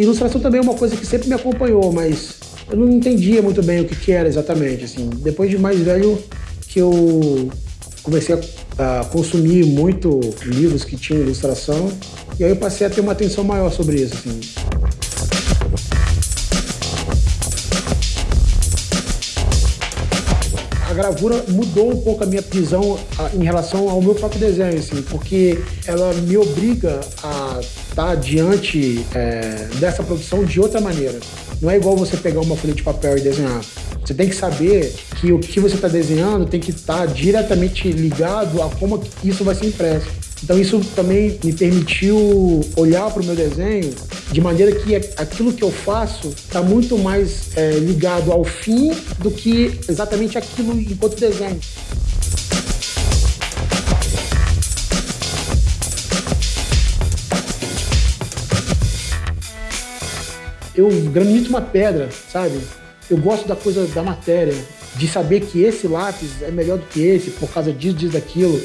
Ilustração também é uma coisa que sempre me acompanhou, mas eu não entendia muito bem o que, que era exatamente. Assim, depois de mais velho que eu comecei a, a, consumir muito livros que tinham ilustração e aí eu passei a ter uma atenção maior sobre isso. Assim. Gravura mudou um pouco a minha visão em relação ao meu próprio desenho, assim, porque ela me obriga a estar diante é, dessa produção de outra maneira. Não é igual você pegar uma folha de papel e desenhar. Você tem que saber que o que você está desenhando tem que estar diretamente ligado a como isso vai ser impresso. Então isso também me permitiu olhar para o meu desenho de maneira que aquilo que eu faço está muito mais é, ligado ao fim do que exatamente aquilo enquanto desenho. Eu granito uma pedra, sabe? Eu gosto da coisa da matéria, de saber que esse lápis é melhor do que esse por causa disso, disso, daquilo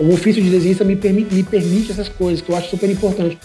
o ofício de desenhista me permite, me permite essas coisas, que eu acho super importante.